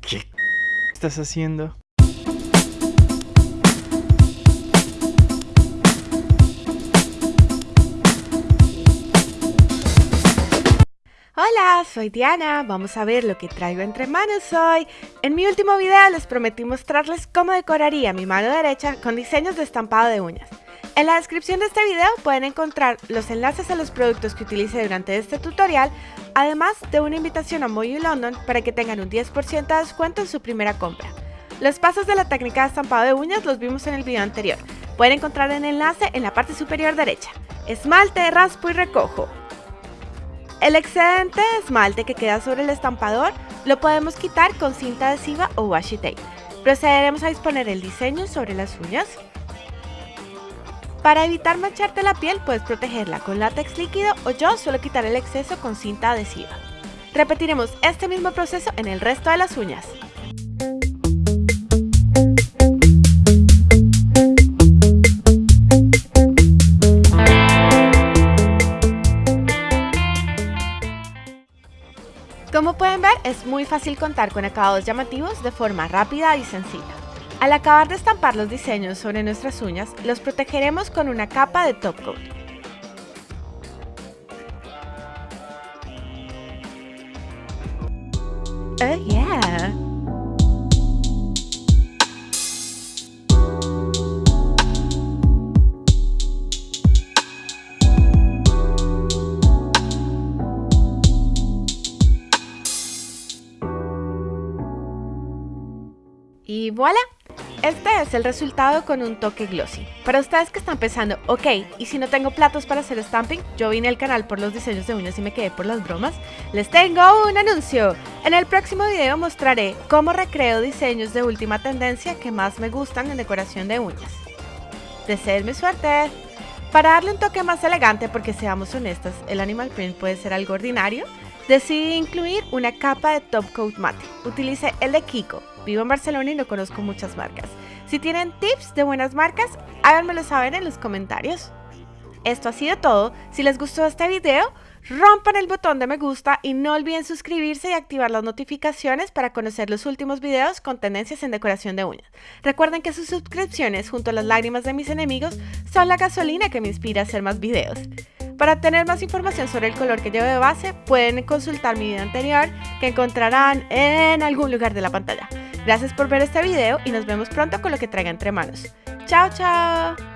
¿Qué estás haciendo? Hola, soy Diana, vamos a ver lo que traigo entre manos hoy. En mi último video les prometí mostrarles cómo decoraría mi mano derecha con diseños de estampado de uñas. En la descripción de este video pueden encontrar los enlaces a los productos que utilicé durante este tutorial, además de una invitación a Moyu London para que tengan un 10% de descuento en su primera compra. Los pasos de la técnica de estampado de uñas los vimos en el video anterior. Pueden encontrar el enlace en la parte superior derecha. Esmalte, raspo y recojo. El excedente de esmalte que queda sobre el estampador lo podemos quitar con cinta adhesiva o washi tape. Procederemos a disponer el diseño sobre las uñas. Para evitar mancharte la piel puedes protegerla con látex líquido o yo suelo quitar el exceso con cinta adhesiva. Repetiremos este mismo proceso en el resto de las uñas. Como pueden ver, es muy fácil contar con acabados llamativos de forma rápida y sencilla. Al acabar de estampar los diseños sobre nuestras uñas, los protegeremos con una capa de top coat. Oh yeah! Y voilà, este es el resultado con un toque glossy. Para ustedes que están pensando, ok, y si no tengo platos para hacer stamping, yo vine al canal por los diseños de uñas y me quedé por las bromas, les tengo un anuncio. En el próximo video mostraré cómo recreo diseños de última tendencia que más me gustan en decoración de uñas. Deseenme suerte. Para darle un toque más elegante, porque seamos honestas, el animal print puede ser algo ordinario, decidí incluir una capa de top coat mate. Utilicé el de Kiko. Vivo en Barcelona y no conozco muchas marcas. Si tienen tips de buenas marcas, háganmelo saber en los comentarios. Esto ha sido todo. Si les gustó este video, rompan el botón de me gusta y no olviden suscribirse y activar las notificaciones para conocer los últimos videos con tendencias en decoración de uñas. Recuerden que sus suscripciones junto a las lágrimas de mis enemigos son la gasolina que me inspira a hacer más videos. Para tener más información sobre el color que llevo de base, pueden consultar mi video anterior que encontrarán en algún lugar de la pantalla. Gracias por ver este video y nos vemos pronto con lo que traiga entre manos. ¡Chao, chao!